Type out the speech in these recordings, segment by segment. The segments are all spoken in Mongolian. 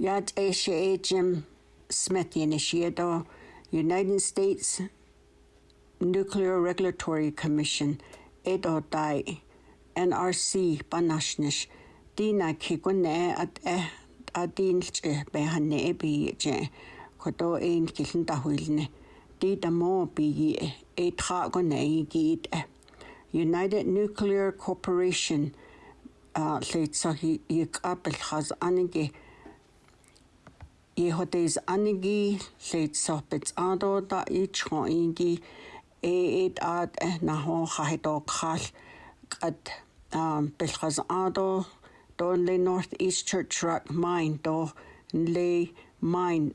Yad אשה Jim Smith initiated United States Nuclear Regulatory Commission edo dai NRC banashnish dina kigune at eh adinlche behane bi je kodo ein kiln ta huilne dita mo bi etra tra git United Nuclear Corporation uh, leitsa hi apel anige i hodeis anigi lleid sopets ado da i chon ingi e eid at e na ho khaito khal qat um, belchas aado don le north east church rock mine do le mine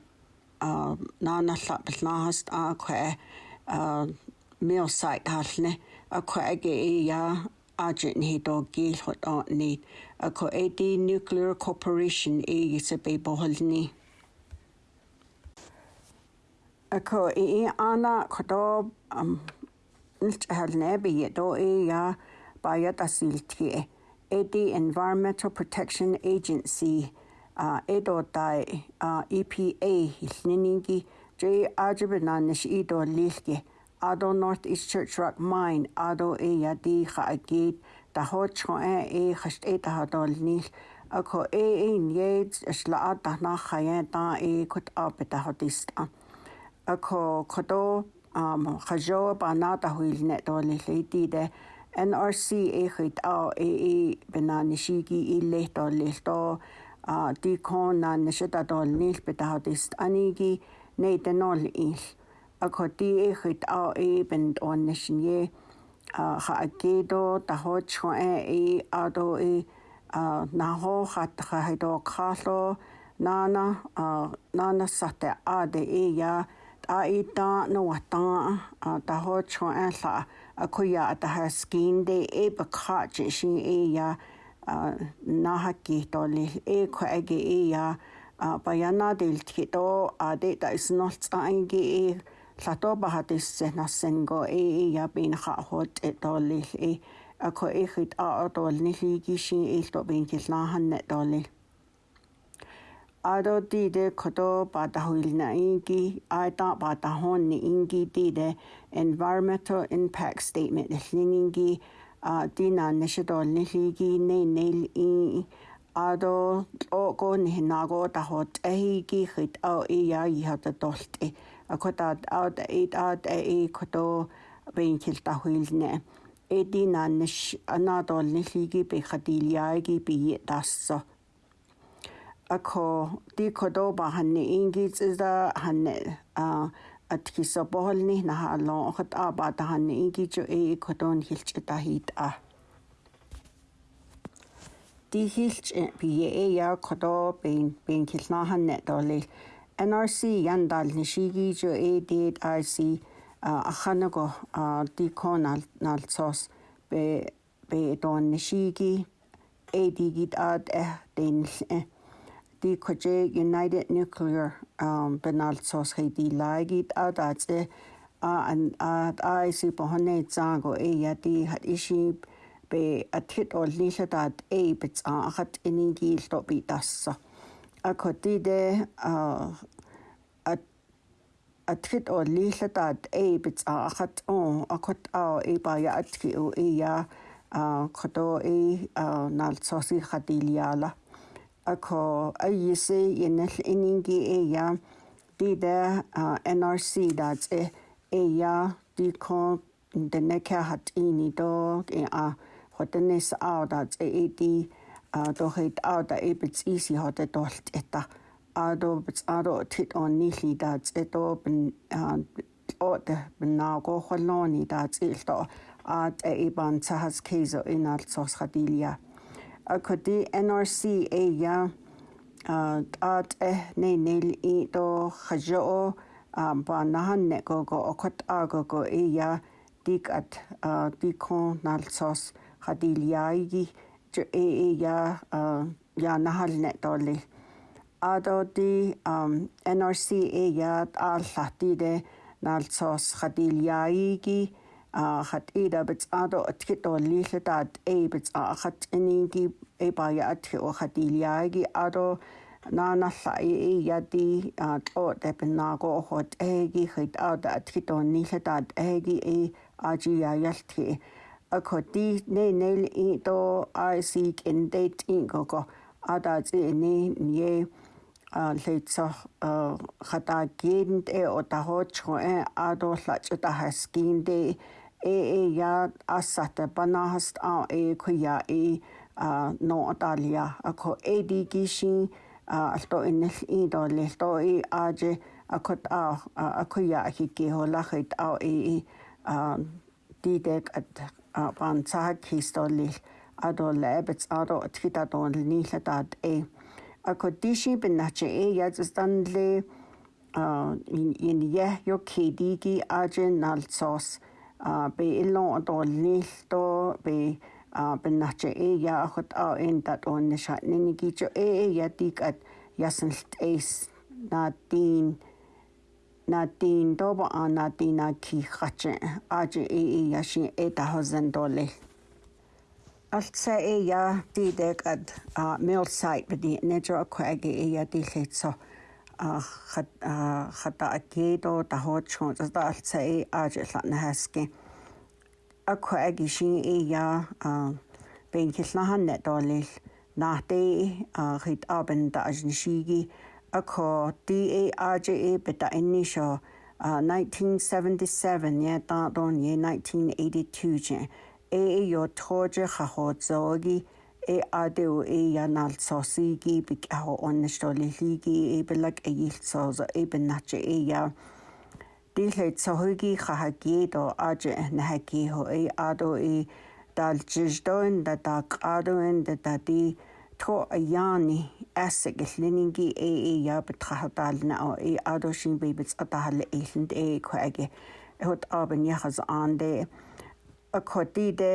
um, na na llap hast a kwe um, mil site halne a kwe ge ia agent e he do gil hot o ni a di nuclear corporation e se be bohol ni Ako i ana koto ilchahalne do e ya bayat asil E Edi Environmental Protection Agency edo tai EPA hilniningi jay ajibana nish ido lilke. Ado North East Church Rock Mine ado e ya di khaagid ta ho chon e e khasht e ta hadol Ako e e nyej shlaat tahna khayen ta e kut apeta ako kodo um khajo bana ta huilne to le le ti de NRC e khit a e e bena nishi gi i le to le to a ti kon na nishita to nil beta ist ani gi nei de nol i ako ti e khit a e ben on nishinye a ha akedo ta ho chho e e a do e a na ho khat kha he do khalo nana a nana sate a de e ya a i ta no ta a ta ho cho an la a ko ya ta ha skin de e ba kha chi shi e ya na ha ki to li e ko e ge e ya ba ya na de ti to a de ta is no tsa an ge e la to ba ha de se na sen go e e ya bin kha ho te to li e a ko e khit a to ni li gi shi e to bin ki la han ne to li ado ti de koto pata huilna inki aita pata hon ni inki ti de environmental impact statement lingi a ti na nishito nihigi ne ne in ado o ko ni na go ta hot e ki khit o e ya i hat tolt e akota out eight out e koto bein kil ta huilne e ti na nish anadol nihigi be khatilyagi bi dasso ako di kodoba hanne ingits da hanne a atkisa boholni na halo khat aba da hanne ingiju e kodon hilch da hit a di hilch bi e, e ya kodo ben ben kilna hanne doli NRC yandal ni shigi jo e did IC a khanago di konal nal sos be be don shigi e digit ad eh den eh Di koche United Nuclear um, benal sos he di laigit out at se an at I si pohone zango e ya di hat ishi be atit o lisa dat e bits a hat ini di sto bi das a koti de atit o lisa dat e bits a hat on a kot a e ba ya atki o e ya kodo e nal sosi hatiliala ako ayise yenel eningi eya dida nrc dats e eya di kon de nekha hat ini do e a hotnes au dats e edi do het au da e bits easy hat dolt eta a do bits a do tit on ni li dats e do ben o de na go holoni dats e do at e ban tsahas kezo in alt sos khadilia akodi NRCA ya at eh ne nil i do khajo ba nahan ne go go okot a go go e ya dik at dikon nalsos khadil yaigi jo e e ya ya nahal ne doli ado di NRCA ya al lati de nalsos khadil yaigi хат эда бит адо аткит о лилдат э бит ахат энинги эбаяатхи охатилиаги аро наанарла ииати атлоо тапиннааго охот эги хит аата атхитон нилатаат эги и ажиаялтхи акоти ненел ито айсик эндет ингого адаати ни нье лейцор хатаагинд э отахочро э адорлач отахаскинде э э я ассата банахаст а э куя э Nordalia ako ADG-shin alto inel idoli to i aje akot a akuya hiki holahit a i didek at pansahak histoli adol ebets ado tkhita don nihlatat e akot dishi binache e yazistanle in in ye yo kdg aje nalsos be ilon adol nil to be а биннаачи э яахот а эндат оннеша нинигичо э э ятикат ясналт эйс натин натин доба а натина кихаче ажи э э яши э тахозен доле алца э я тидэгад а меолсайт биди нежо акваги э я дилэцо а хата акедо тахоч хонс да алца э ажи латна хаски a chuig i sin é dhea béincis na han netdáil nach dé a chuid aban de as an siigi a có DARJA bit a inní seo 1977 é dádón ye 1982 e é jo tóide chaádzógi é adó é anál sósaigi be ceá onnatóla líigi é beleg a dhíilsáza é ben natte é. билheid сохиги хахаги до аже нахаги хо и адо и далжиждоин да дак адоин да дади тхо аяни асэгэлнинги э э ябт хахатална о и адо шин бибц атахал эхлэнд э кваги хот абен яхас анде a codide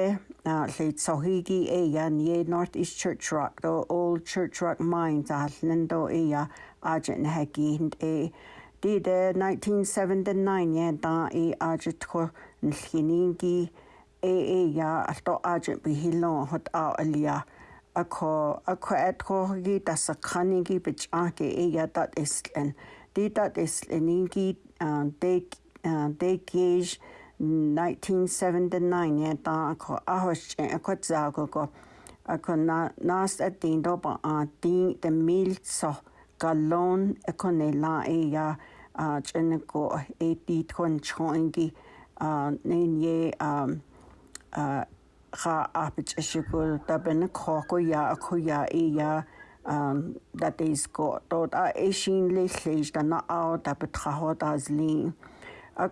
le sohigi e yan ye North East Church Rock do Old Church Rock Mines a hallnan do e a agent hegi hind e Di de 1979 da i ajit ko nlhiningi e e ya alto ajit bi hilo hot a alia ako ako et ko gi ta sakhani gi bich a ke e ya dat islen di dat isleningi de de gauge 1979 ya da ako ahosh ako zago ko ako na nas at din do ba a din de mil so galon ako la e ya 아 전에고 에디 톤 초인기 아 네니에 아아 아피치고 답에는 코코야 코야 이야 um that is go to a shin le shish da na a betra ho da zli a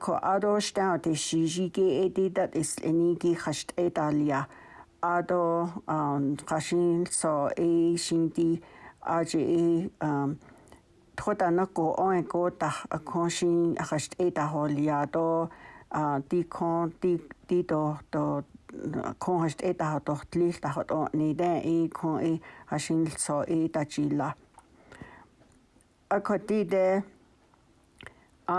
sta de shi ge e that is any ge khasht e da lia so a shin di a um тхота на ко он ко та коншин ахашт э та холиадо а ти кон ти ти до до кон хашт э та хот тлил та хот ни дэ э кон э хашин со э та чила а ко ти дэ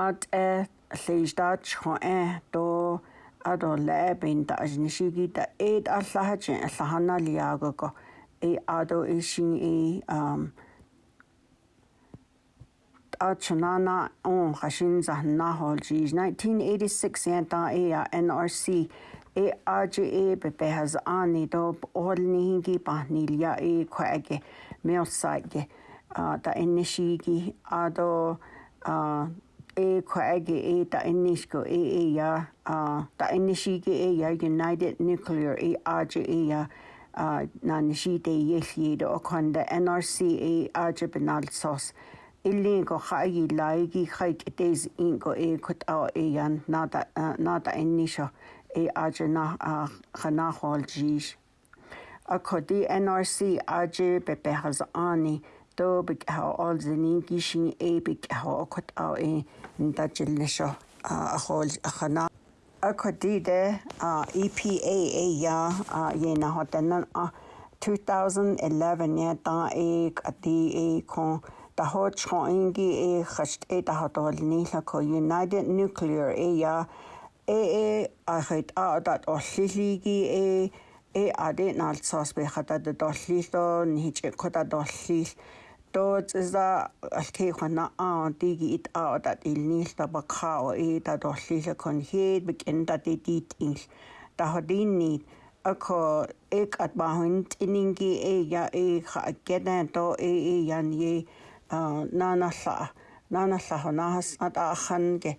ат э лейждат хон э до адо лэбин та ажнишиги та э аллахач аллахана лиаго ко э адо э шин э ам Ta chunāna āŋu xa shīn za 1986 ya ta āya NRC āja āya pa beha za āni. Tō ʻuol nīhi ki pa nīli ya āya kua'a ki mēo sa'i ki ta'i nishi ki. A do āya kua'a ki āya ta'i nishi ki āya United Nuclear āja āya uh, na nishi te yehli. Tō okwanda NRC āja pa nāl sōs. ilingo xai laigi xai tez ingo e kutao e yan nada nada enisho e aje na khana hol jish kodi nrc aje behaz ani do be ha all zini gishin e bik ha a e nda jilisho a hol khana kodi de a epa e ya a ye na yena a 2011 ya ta ek ati e kon da hot scho ingi e khast e da hot ol ni la ko United Nuclear e ya e e a het a dat olliligi e e ade naltsas be khata da dollilo ni che khata dollil tot za alke khana a digi it a dat il ni ta ba kha o e da dollilo kon het begin dat dit dit in da hot din ni ako ek at bahun tiningi e ya e kha kedan to e e yan ye наналлаа наналлаа наас атааханге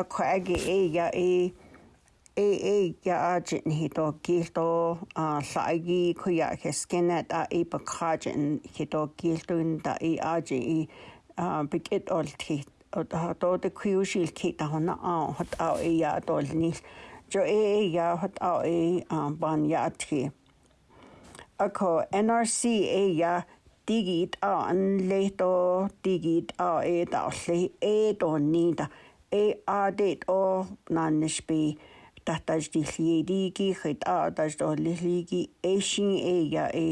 акхаги эя э э э яажин хито гилто аалааги куя хескенат а ипакхажин хито гилтун да и ажи и бикет олтхи отоод кьюшил кита хона а хот а э, я долни jo e ya hot a e ban ya atki ako nrc e ya a an leto tigit a e talle e ton niitä e a det o nannespi tahtas dihli digi khit a tas do lihligi e shin e ya e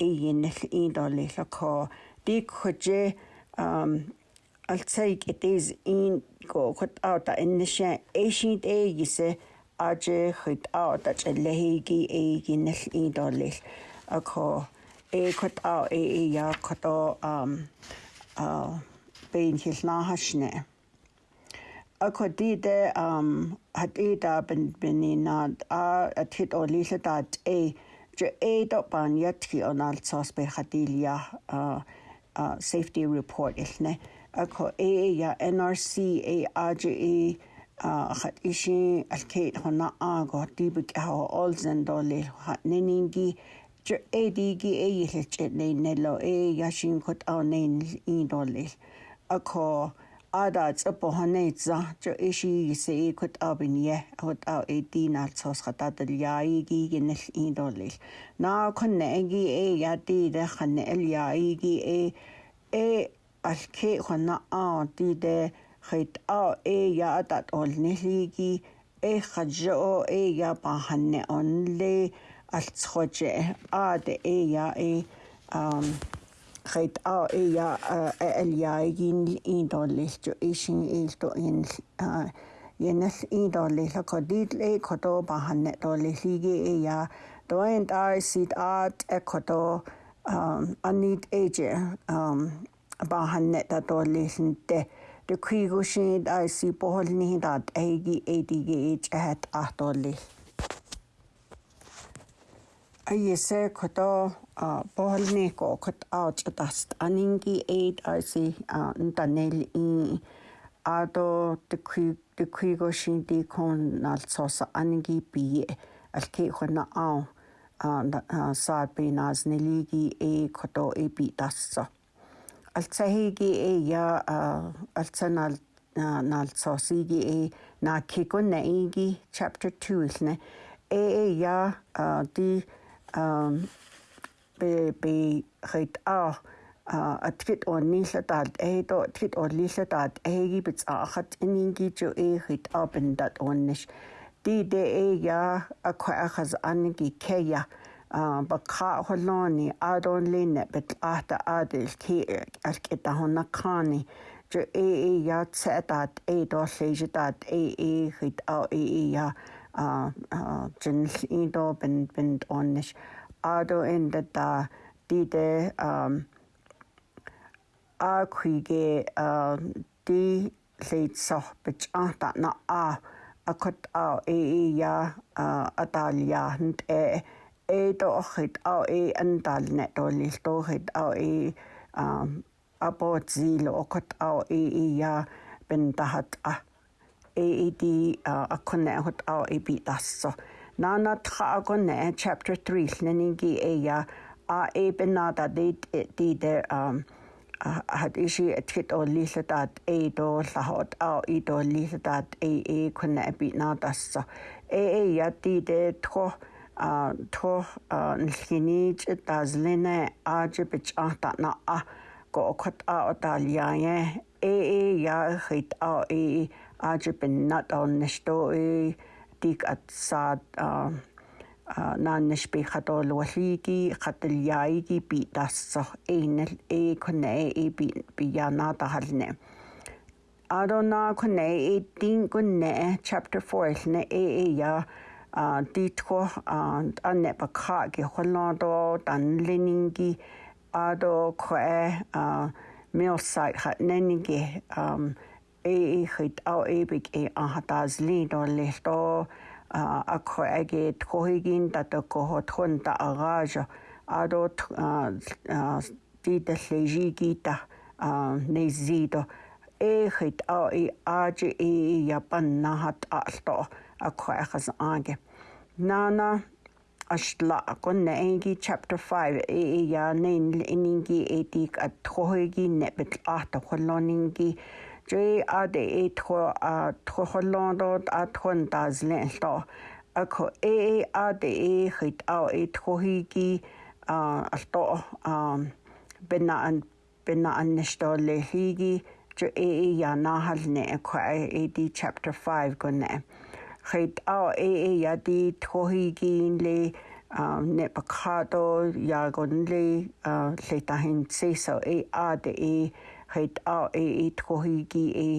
e yin in do lehla ko dik khoje um altsayik it is in go khot a ta ennisha e shin e yise aje khit a ta chelehigi e yin in do leh a ko e kot e a e e ya kato um uh bein hil na hasne. a e, ko di de um hat e da bin beni na a at hit o lisa da e je e do ban yat ki on al sos be khatilia uh uh safety report ilne a ko e ya nrc a a je e khat ishi alkeit hona a go tibik ha olzen do le hat neningi edigi eilchenelo e yashin kot anen indolil akho ada tsapohanetsa jo ishi e se e kot abinye hot a edin altsos khatatel yai gi in indolil na khonne e gi e yati de khane el yai gi e e alke khona a ti de khit a e ya tat ol nehli gi e khajo e ya pahanne onle altsroje a de e ja e ret a e ja el ja in in dollesto isin ilto in yenes in dollelo kodil e kodo bahanne dollehige e ja doent a sit at e kodo anit eje bahanne da dollesinte de kuigushin da si boholni dat egi edige et at atollis айэсэ кото а боолны ко кот аут таст анинги эйд айси антанел и адо тэкхи тэкхиго шинди кон налцос анинги би алки хона аа а саад би нас нелиги э кото э би тассо алцахиги э я алцанал налцосиги э накигон наиги chapter 2 илнэ э э я ди uh, би хит а атгит он нилладаат эйдо атгит он лилладаат эйги бит аахат инингичо эйхит апендат онниш диде эйя акхахаз анги кея бакха холони адон лине бит ахта адил ки э, алкита хонакани жо эйя цатаат эйдо лиждаат эйхит а эйя жинл индо бин бинд онниш адо энда да диде а куйге ди лейт сох бич анта на а акот а э э я аталия хнт э э до охит а э антал не до лил до хит а э апот зило окот а э э я бин тахат а AED akone hot a ebi dasso. Nana tra agone chapter 3 leningi eya a ebenada de de de had isi etgit o lilladat e do lahot a i do lilladat e e kunne ebi na dasso. E e ya de de tro тох нэлхинийч дазлена ажибч ахтана а го окот а оталияе э э я хит а э aji bin nat on at sad na nishbi khato lwali ki khatil ki bi so e e kone bi bi ya na ta hal ne aro chapter 4 ne ya di tko ane pa ka ki hwala do dan lining ki aro kwe mil site hat nen um i xit au i aha tazli no lehto akho agi tkohigin ta agaja ado tita tleji kita e xit au i aji i nana ashla kon chapter 5 e ya nen ningi etik at nebet kholoningi Jé a e tro a troho londo a tron da zlen A ko e e a de e chit e a e trohi gi a lto bina an bina an nishto le higi jo e e ya nahal ne e kwa e e di chapter 5 go ne. Chit a e e ya di trohi gi in le ne pakato ya go le le tahin seso e a de e хэд а э ит хохиги э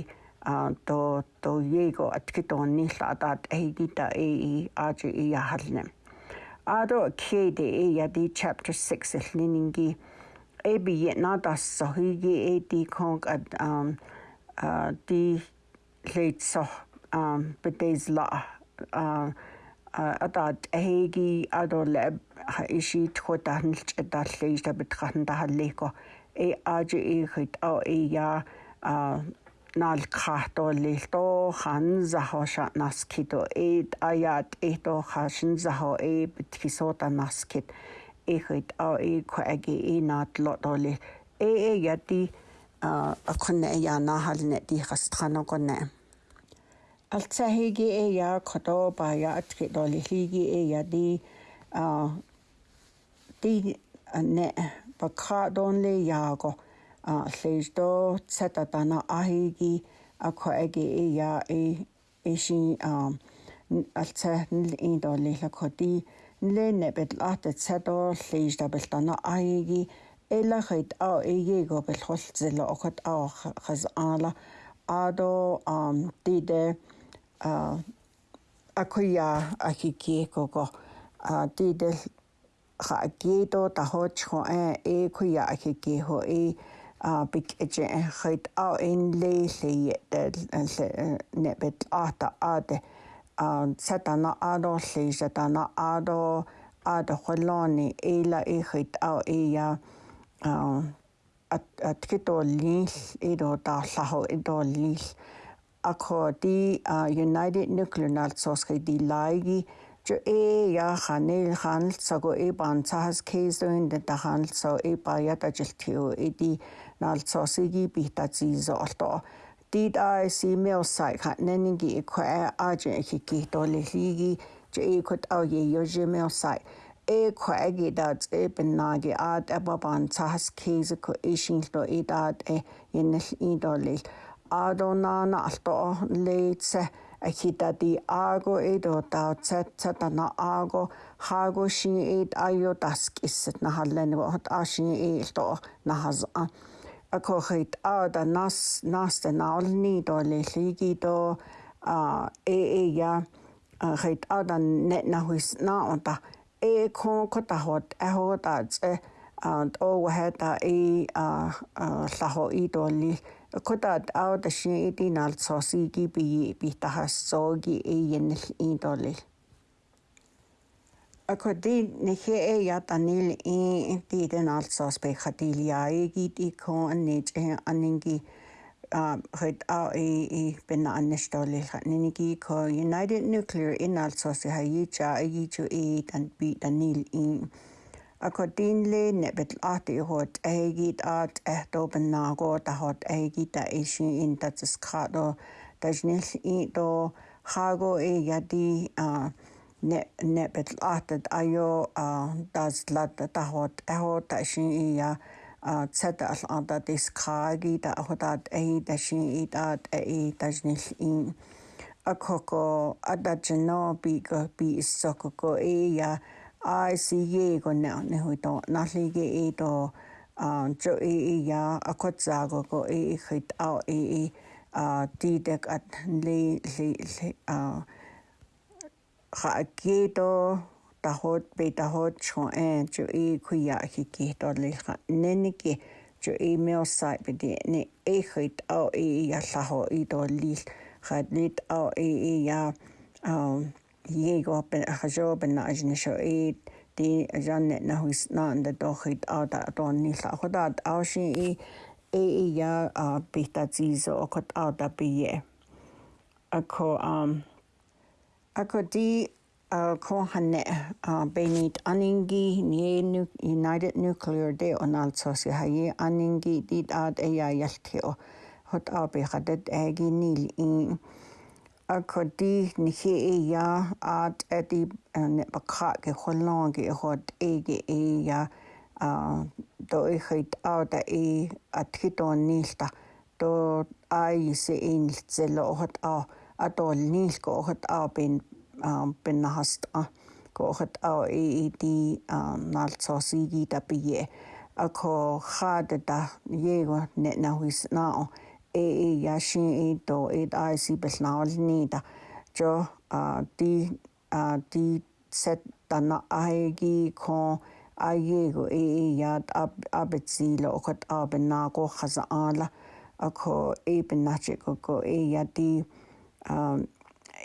а то то его откидон не сладат эгита э ажи и яхалнем ado kede e ya di chapter 6 el niningi e bi yet na da so higi e di kong at um uh di late so um but days la uh adat hegi ado leb ishi tkhota hanlch da leista betrachten da haleko اے آ جت او اے یا نال خا تہ تو خان ذہو ش ناسو اے آ یات اے تو خا شن ذہو اے پو تا ناس اے خت او اے خو اگے اے نا لو ل اے اے یاتی اخن یا نا حال نی تی ہستان کلساہی گے اے یا خوٹو پولی گے اے یادی تی bakradonle yago a leisdo satatana ahigi akhoagi e ya e eshi um altsaatnil индолиллакхоти нленэбет ататсадо лиждабелтана аиги элахит а игего э, белхолцэло охот а хаз аала адо ам тиде а акуя ахикиекого а тидел xa ta ho cho e e khu ya ki ki ho e a big e je e a in le le de e, e, ne bet a ta a de a satana a do le satana a do a do kholoni e la e khit a e ya a at ki to li e do ta sa ho e do li a ko di united nuclear nal sos di lai Ju e ya hanel hanel sago e ban tsahas keisoin de da hanel so e ba ya da jiltio e di nal so sigi bi ta zi zo alto. Did I see me osai ka neningi e kwa a je ki ki to le higi ju e kot au ye yo je me osai. E kwa gi da e ben na gi ad e ba ban tsahas keiso ko e shin to e da e yenel i do le. Adonana alto le tse хитати ааго эдо таа цатсатана ааго хааго шин эд айо таск иссэт нахалланиго хот аашин иилто нахазаа акохит аада нас наста наолни до лелиги до а э э я хит аада нет нахуис на онта э кон котахот эхотац э оогахата и лахо идолли котат ауташи идиналт сосиги би битахассооги иеннэл идолли акоди нэхэ э ятанил и тиден алсос бе хатилиаиги дико аннеж аннинги хэд а и и бина аннештолил ханниги ко United Nuclear in alsос хаича аичу и тан би танил и a chu daonlé na bit átaíót éigiad áit étóban nágó a hot éigiad a é sin inta is cadó Tás níl ídó chagó égadí a nebit átad aó a das le ahot éóta sin e í a tedal anda is cáí a chudad é de sin iad a é tás níl ín. A chu go a da nó bí go bí is so go éa a ICG gonna ne hu to na li ge e to um cho e e ya a kho cha go go e e khit a e e a ti dek at le le le a kha ke to ta hot pe ta hot cho e cho e khu ya ki ki to le kha ne ne ki cho e me o sai pe de ne e khit a e, e ya la ho i e to li kha nit a e e ya um Diego a ajaw pen na ajne shoid ti janet na huis na ande dochit auta ton ni la khodat awshi i e ya a pita zizo okot auta pie ako um ako di ko hanne benit aningi ni e united nuclear de onal sosi haye aningi dit ad e ya yaltio hot abi khadet egi nil in a chu dí na ché éhe a etí bakcha ge choláge chut éige éhe dó i chuid áda é a tuá e ah, nílta dó aí sé éilt sé le óhat á a dóil níl go óhat á ben ben na hast a go óhat á é étí nálsáí gí a bihé a chu chada de dhéh net nahuiis ná. ee yashin ee to ee da ee si pishnao zini da jo di di set dana ae gi kong ae ye go ee ee ya abit zi lo okot abin na go khaza an la ako ee bin na che go go ee ya di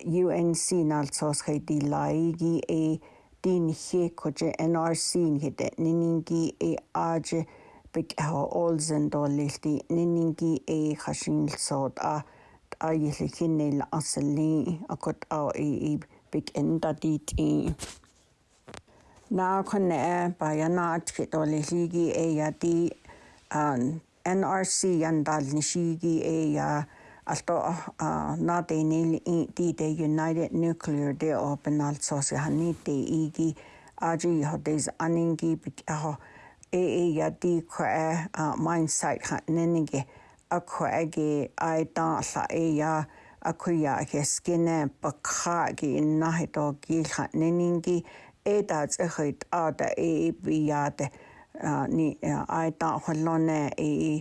UNC nal sos khay di lai gi ee di nhe ko je NRC nhe de nini gi ee aje ee بكهوولزن ليلتي نينينكي اي خشين لصوت اه تايلي كيني الأصلي أكد أو إي بيك إندا ديت إي نا كنا بايانا تكتو لهيجي إيا دي NRC يندال نشيجي إيا ألتو نا ديني دي دي United Nuclear دي أو بنال صوصي هني دي إيجي أجي يهو ديز أنينجي بيك أهو e e ya di koe a uh, mindset ha nenege a koe ge ai tāla e ya a koe ia ke skene pa kā ge nahi tō ki ha nenege e tā tihuit e a da e e bi ia te uh, ni uh, ai tā holone e e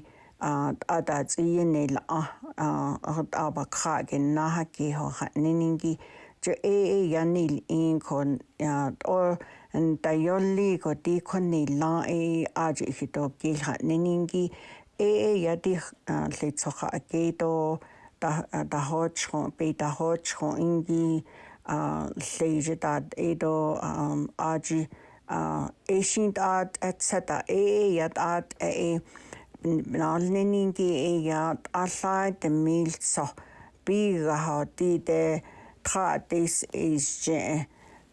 uh, a da tī e ne la a uh, a tā pa kā ge nahi ki ho ha nenege Jo e e ia ni in kon ya or, en tayolli ko ti khonni la e aj hito ki ha neningi e e ya ti le tsokha aketo ta ta hoch ko pe ta hoch ko ingi a leje ta edo aj e shint at etcetera e e yat at e nalneningi e yat allai de milso biga ha ti de tra des is je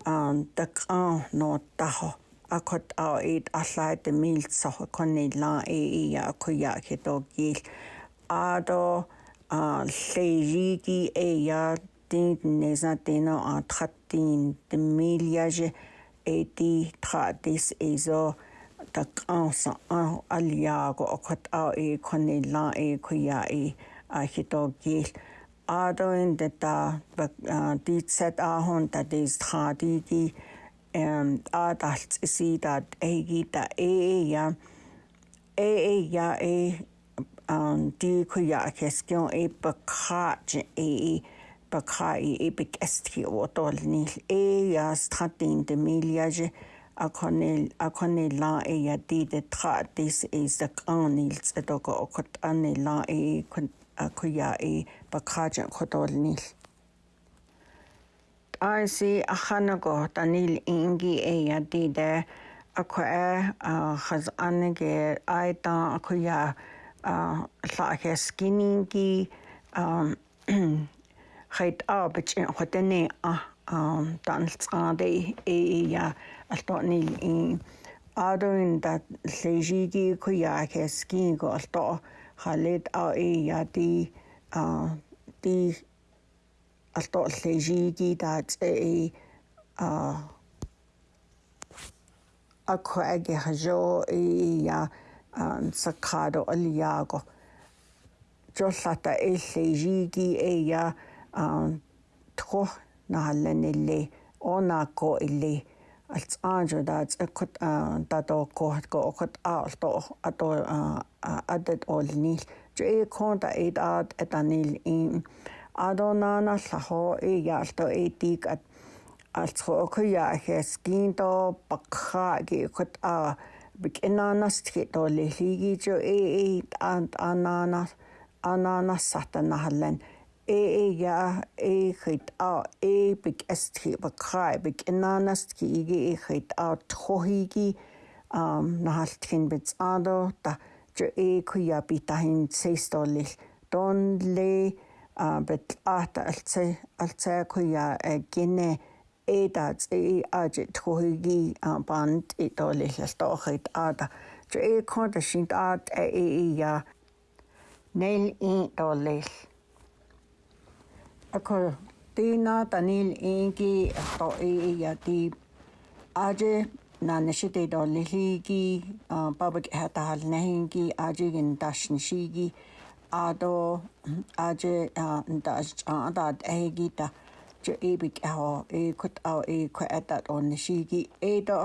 aan tak aan no taho a ko ao e a lai te mil so ko ni la e i a ko ya ke to ki a do a le ri ki e ya tin ne za te no a tratin te mil ya je e ti tratis e zo tak aan sa a al ya ko ko ao e ko ni la e ko ya e a ke to ki ādoin de tā dīt set āhon tā dīs tā dīdi ādalts isī tā eigi tā ee ya ee ya ee dī ku ya keskion ee bakā je ee bakā e ee bik esti o tol ja ee ya stratin de milia je akonil akonil la e ya det de tā dīs ee sak anil tsedogo okot anil la e akuya i bakaja khotolnil IC аханаго танил инги эя диде акуэ хазанеге айта акуя лахескининги хайт абч хотене а танилцгаадэ эя алтонил ин аадын да лежиги куя хескинго алто chaid á é a dí dí alltó lleisií dat é a chu aige seo é a sa cadó e, a líaga. Jo lata é lleisií é a tro e e na lenne le ó ná có i alts anjo dat ekot dat o kohat ko okot a olto ato adet olni je konta et at etanil in adonana saho e yalto etik at altsho okuya heskin to pakha ge kot a bikenanas tkhito lehigi jo e e ant anana anana satana hallen ээя ээхэд а эпик эстхи бакрайбик инанастки иги ээхэд а тхохиги ам нахалтхин биц адо та жо ээкуя битахин сейстолил донле а бит ата алцай алцайкуя гине эдац э аж тхохиги банд итолил тохит ада жо ээкон да шинт ад э, ээ я нэл ин толил Tina tanil ingi toi yati aje nanishite dolihigi babak hatal nahingi aje in dashnishigi ado aje dash adad egita jo ebik aho e kut ao e kwata onishigi edo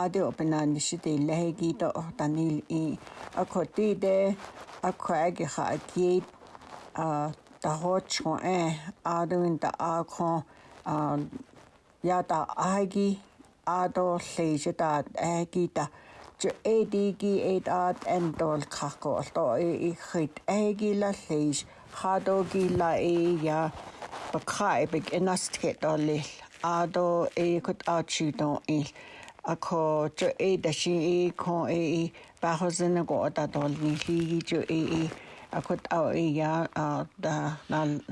ade openanishite lehigi to tanil i akoti de akwagi ha kiet da hoch ko e adwin da a ko ya ta agi ado lleisio da e gyda e di gi e da en dol caco do e, e i chyd e gi la lleis chado gi la e ia ba cae byg yn astget o lill ado e cwt e a chi do il e a co jo e da si e co e ba bachos yn y gwrdd a dol ni lli jo e i a chud á éhear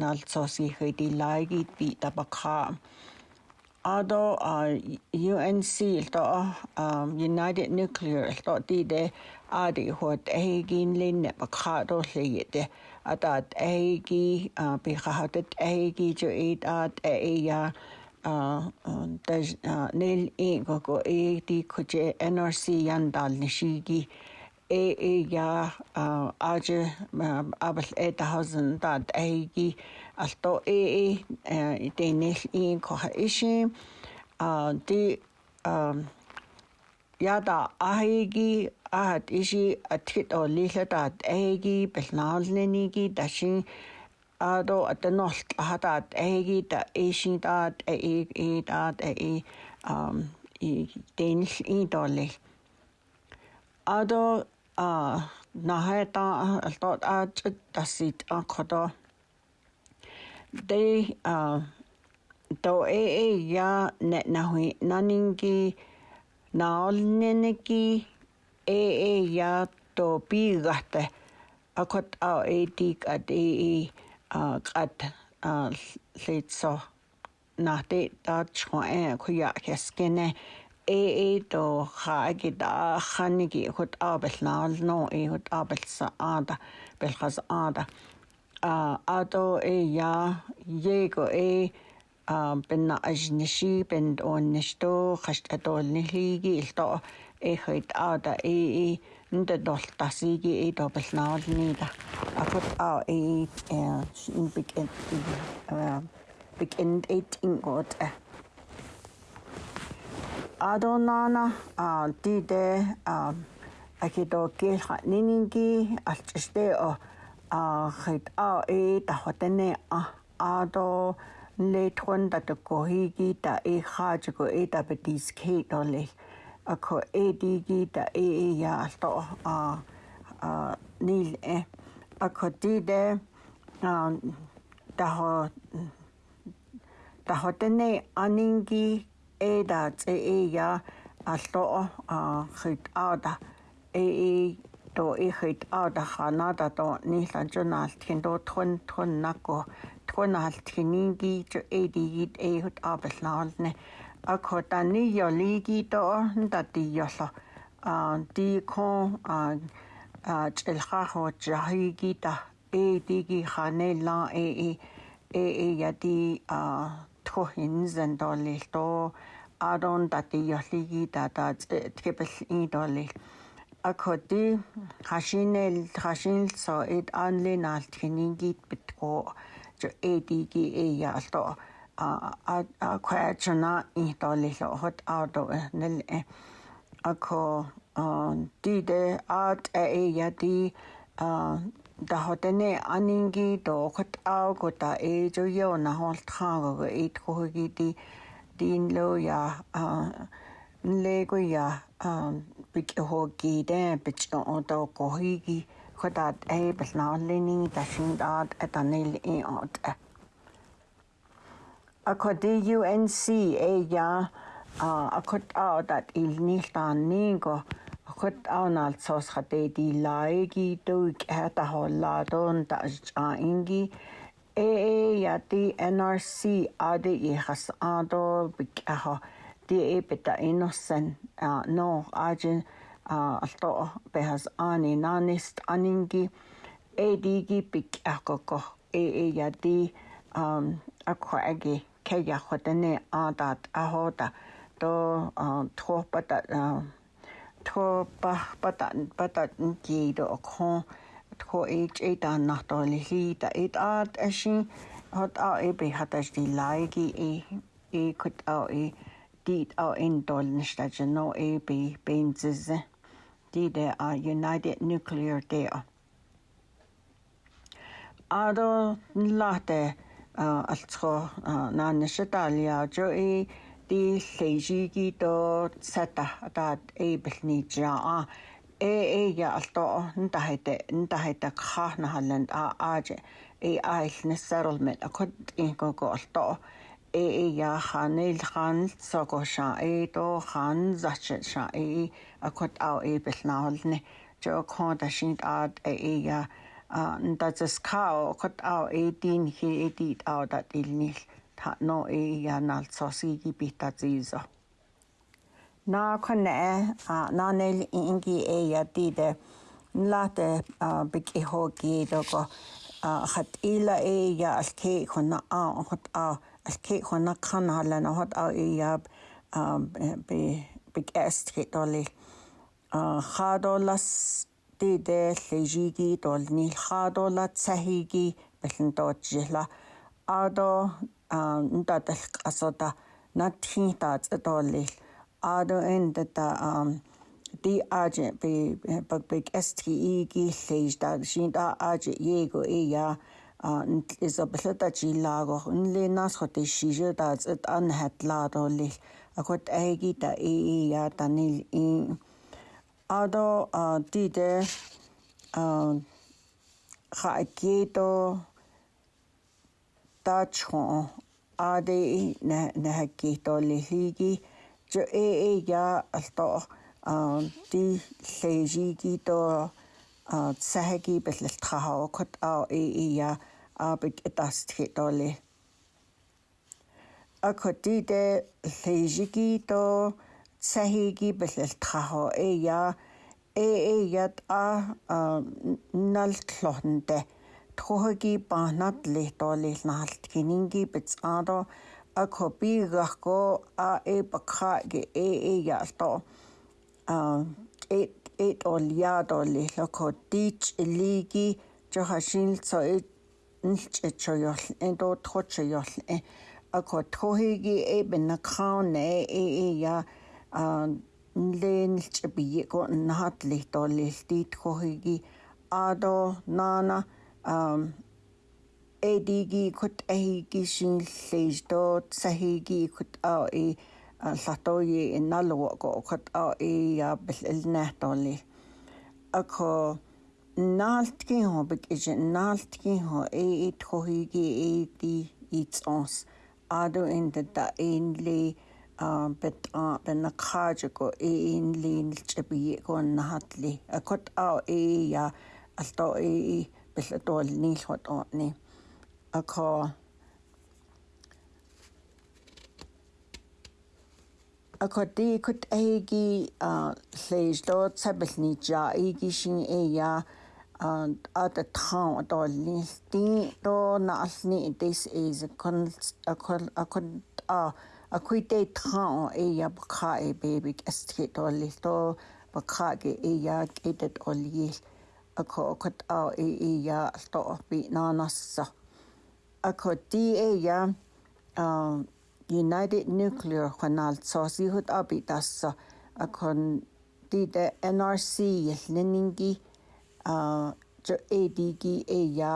nál sóí chuidí leigid bhí a baá. Adó á UNC tá United Nuclear tá tíide aí chuid é gin linne a chadó léide a dat éigi bí chahatit éigi jo iad a éhear, nil í go go étí chute NRC an dal na siigi ээ я ааж абл этаузен дат эги алто ээ идэнэл ин коха иши а ди яда ахиги ахат иши атхит о лилатат эги бэлнаалнэниги дашин адо атэнолт хатат эги да ишин дат ээ ээ дат ээ ам и дэнэл ин долэл адо а нахайта алтот аач тассит анхото they uh to e e ya ne na hui naningi na olneneki e e ya to pi gaste akot a e tik at e e a qat a letso na te ta chwa e khu ya keskene ee to haagida hanigi hut abelnaal no e hut abelsa aada belgas aada a ato e ya yego e benna ajnishi bend on nishto khast atol nihigi ilto e hut aada e e nde doltasigi e to belnaal nida a hut a e in big end big end eight in god адонана а тиде а акидо келха нининги алчште о а хит а э тахотене а адо летрон датко хиги та э хаачго э тапетис кейтоле ако э диги та э э я алто а а нил э ако тиде а тахо тахотене анинги эда цэя аллоо а хит ада э то ихит ада ханада то нилан жунаалтхин до тхун тхун нако тхунаалтхининги чо эдигит эхут абалнаалне акотани йолиги то дати йоло а ти кон а а челхахо жахиги та эдиги ханела э э э я ти а хин зендолил то арон дати ялиги дада тгэбэл индолил акоти хашинел хашинл со эд анлин алт хинингит битко жо эдиги эя алто а а квачна индолил хот аудо э, нел э. ако диде ат эя э, ди da hotene aningi do khot au ko ta e jo yo na hol tha go go e tho gi di din lo ya le go ya bi ho gi de bi o do ko hi gi khot at e bal na le ni da shin da at anil e ot a ko di unc e ya a khot au dat il ni ta ni go хот анаал цосха те ди лайги туик хата холладон та а инги э яти NRC аде ихас адо бик аха ти эпта иносен а но ажин а алто бехас ани нанист анинги эдиги бик акоко э э яти ам акхаги кэя хотене адат ахота то тхопата тхо ба бата бата гид окхон тхо эч эт ан нахтоли хи та эт ат аши хот а э би хаташ ди лайги э э кут а э дит а эн долн штаж но э би бензис дит а united nuclear day адо лате алцхо наанашта алиажо э тиллэжиги то сата таат эйблнижаа э э я алто нтахете нтахета хахна халланд а ааже э айлнес settlement акот инкоко алто э э я ханел хан сокоша э то хан зачша э акот аа эйблнаалне жоо конда шинт аат э э я а нтацскао акот аа э дин хи эдит аа дат илнил no e an nal sosi ki bita zizo. Na kone e a na nel ingi e a dide la te big e ho ki do hat khat ila e a al ke khona a hot a al ke khona kan hala na hot a e ya be big est ke doli khadolas dide llejigi dol ni khadola tsahigi bellin dojihla ado а нда талх асода нат хинта цэдолли адо энд та ам ди аж би баг биг сте гиллэж да шин да аж его и я is a blada jilago unle nas khote shije da zet an hatla do li akot aegi da e ya tanil in ado ti de kha keto таачхон ади на нахки толлиги жо э э я алто а ти лежиги то а сахаги бэлэлтхаа окот а э э я абик этастхи толли акотиде лежиги то сахиги бэлэлтхаа э я э э ят а налтлохнде тхоги панат лето лилналт кининги бицаадо акопи гахко а э пакха ге э э ялто а э э олядо лилоко тич лиги жохашин цо э нэлч эчоёл эндо тхочоёл э ако тхоги э, э. э бенакхан э э я а нэлч бийго нахат лето лилтит хохиги адо нана um эдиги кут ахиги шинлэждот сахиги кут аа и латои иналго ко кут аа и я бэлнэхтоли ако наалтгийн хо биг иж наалтгийн хо э ит хохиги эди its ons ado in the da inli бет бен кхажго э инли нэлч би го нахатли акот аа э я алто э пиллатуалнииллхутоорни акаа акадикут эги а лейжлоо цабилнижа игишин эя at the town at all listing to na alni this is a con a con a con a a quite town e ya bakha e baby astrit all listo bakha ge e ya get it all yield акоокат аа ииа алтоорпи наанарса ако диэя аа United Nuclear Canal соосиихут апи тасса акон тиде NRC ялнинги аа ADG эя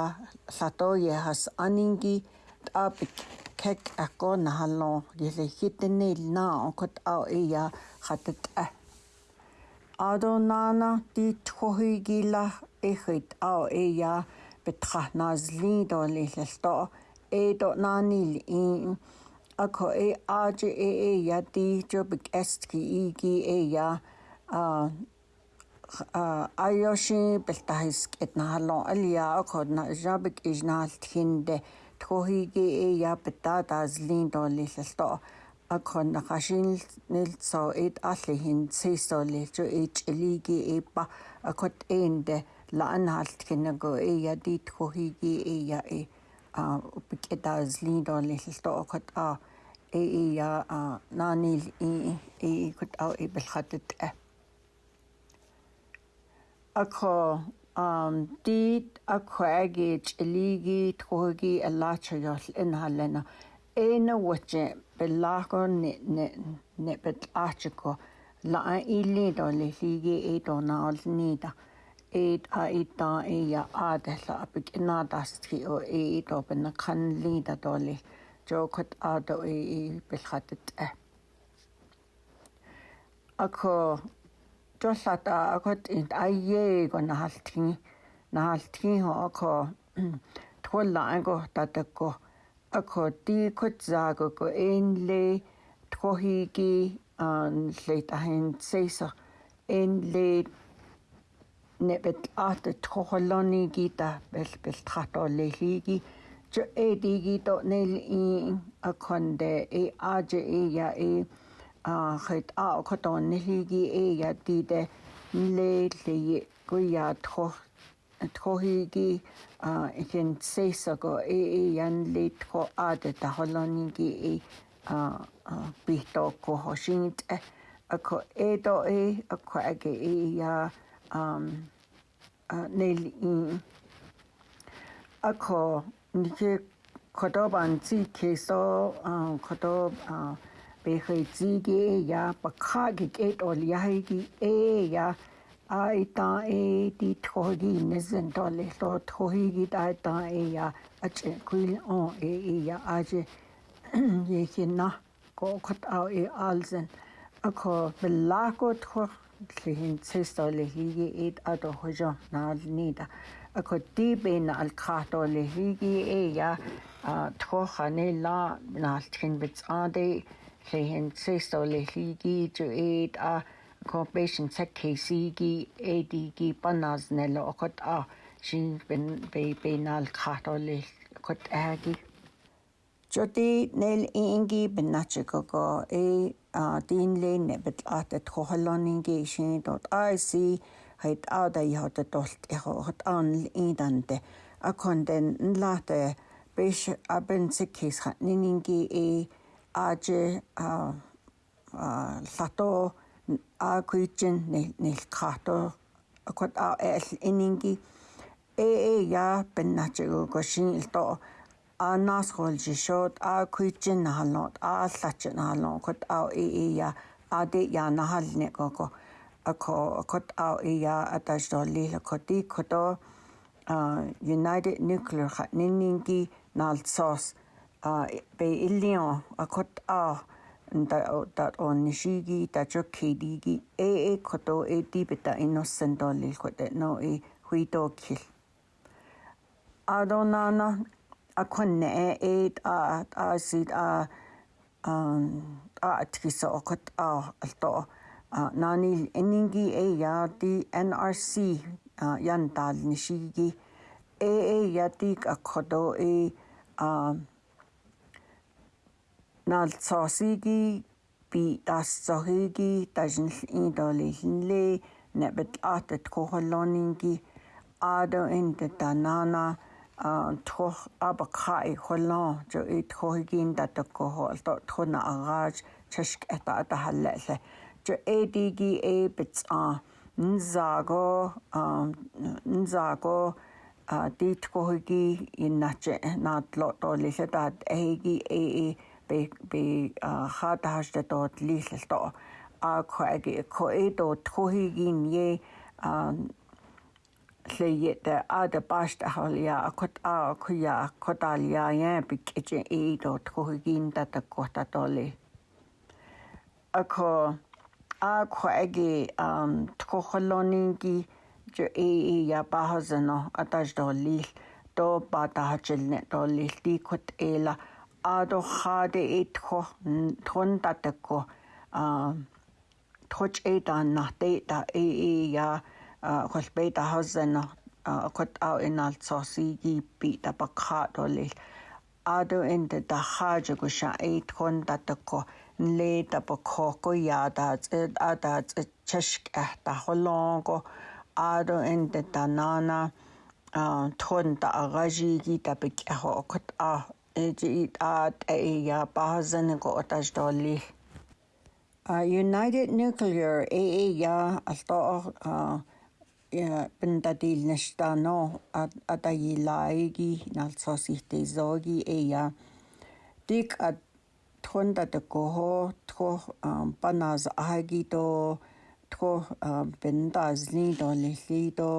латояхас анинги апи кек ако нахалло ялхитэнэлнаа окот аа эя хатат а Адонана тит хохигила эхит аа эя битха назли долилто эдо нанил ин ако э аж э э я ти жобик эстки иги э я а айоши бэлтахиск этнаалон алия ако на жобик ижнаалт хинде тхохиги э я бита дазлин долилто ако на хашин нэлцо эд алли хин цисолилжо эч элиги эпа акот энде э лаанхалт кинаго ия диитхохиги ия э а упикетаазлиидор лиллто окот а э ия а наанил и и кут а ибелхатт а акро ам дит аквагич лиги тхоги аллаачаёл инхаллана эна ваче беллаагон не не не бет аачко лаа илли долли лиги э донаалнида eid a ita e ya a dela apik ina dastki o e id o bin kan li da doli jo kot a do e e bilhatit e. Ako jollat a akot int a ye go na haltki na haltki ho ako tkolla ango tatako ako ti kot zago ko en le tkohigi an leit a hen seisa en leit nebet atet koholoni gita bel bel trato lehigi jo edigi to nel i akonde e aje e ya e a khet a koton lehigi e ya dide le le guya tro trohigi a ichen e sesago e e yan le tro adet holoni gi e a bito kohoshin ako edo e, e ako age e ya um a nail um, a ko ni ke khoto ban chi ke so um khoto a be he chi ya pa kha ge ke to li hai ki e ya ai ta e ti tho gi ne zen to le to tho hi gi ta ta e ya a che ku li e e ya a je ye ke na ko khot a e al zen a ko be la ko tho лихинцэстолихиги ит атохожо наалнида акоттибен алкратолихиги эя тхоханела наалтхин бицаади лихинцэстолихиги жу ит а corporation tech kcg adg panas nelo okot a shin ben be benal khatolih kot agi Jodi nel ingi benachikogo e dinle nebet atet koholoningi shin dot IC het ada yota dolt eho hot an indante akonden nlate besh abensikis hatningi e aje a lato a kuichin nel kato akot a el iningi e e ya benachikogo shin ilto а нас холж шот а куйчин халон а аллач халон кот а и я а де я на халне коко ако кот а и я аташ до ли коти кото а united nuclear хат ниннинги налцос а бе иллион а кот а да да он нишиги да чо кедиги э э кото э ти бета иносен до ли кот э, но э хуито кил адонана a konne eid a a sid a um, a tkisa okot a alto nani eningi e ya di NRC yan dal nishigi e e ya di a kodo e a nal tsosigi bi das zohigi dajnil indolilnle nebet atet koholoningi ado inde danana тох абакхай холлон жо ит хогин датко холто тхона агааж чашк эта ата халлалла жо эдиги эбц а нзаго нзаго дитко хоги иннач наадло толлила таат э, эги э э би хатааш дот лилэлто а коги э, коэдо тхогин е tleyete ada basta halia akot a kuya kodalia yen pikje e do tkhugin ta ta kota tole ako a khoegi um ähm, tkhokholoningi je e e ya bahazano ataj doli to pata hachelne doli ti kot ela ado khade etkho thon tatakko um ähm, thoch e da na te da e e ya холбей тахсан кот ау иналцоосиги пи тапакхаатолил аду энде дахаажа гуша эйт хон татакко нле тапакхоко яадаац адаац чашк ах тахолонго аду энде танана тхон та агажиги тапик ахо кот а эжи ат эя баазан го отаж доли United Nuclear AAYA алтоо пентадилнэштано атагилааги налцосихтизоги эя тик ат тхонда токохо тхо паназ агито тхо пентазли долли до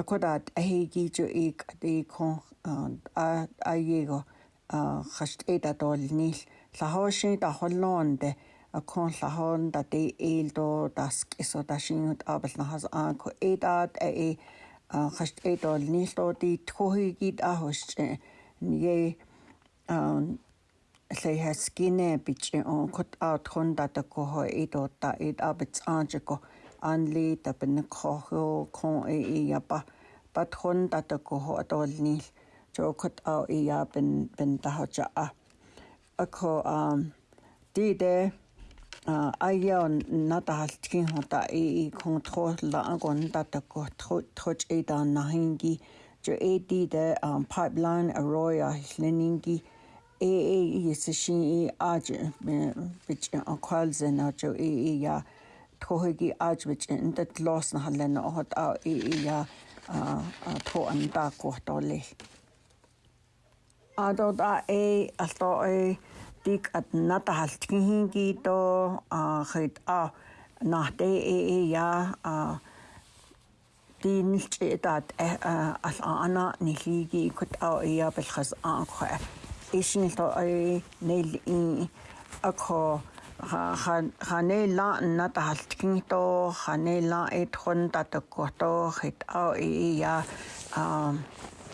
акодат ахигичо ик атикон а аего хашт эдатолнил лахошин тахоллоонде kon la hon da de el do das iso da shin abel na has an ko e da e khast e do ni do di thohi git a host e, nie an lei has skine bich e, on kot out hon da da ko ho e do da e da bits an ko an le da ben ko ho kon e e ya ba bat hon da da ko ho do ni jo kot out e ya ben ben da ho cha a ko um di de аяон натаалтгийн хота и контролла агон татакко тхоч эдан нахинги жо эди де pipeline arroya хленинги э э ясшин и аж бич аквалзен ажо э э я тхоги аж бич эндэт лосн халлен хот а э э я тхо анда кохтоле адода э алто э тик at nata halt hingi do a khit a nach de e e ja a die nicht dat al ana nihigi kut a ja belchas a kho is nicht a nel in a kho ханела ната халтгинто ханела эдхон татаккото хит а э, э, я а